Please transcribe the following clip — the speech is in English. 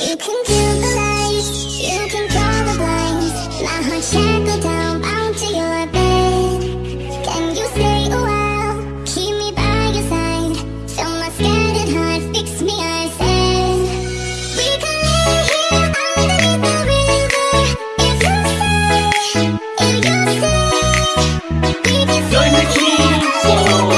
You can kill the lights, you can draw the blinds. My heart shackled down, bound to your bed. Can you stay a while, keep me by your side. Fill my scattered heart, fix me, I said. We can live here the If you stay, if you stay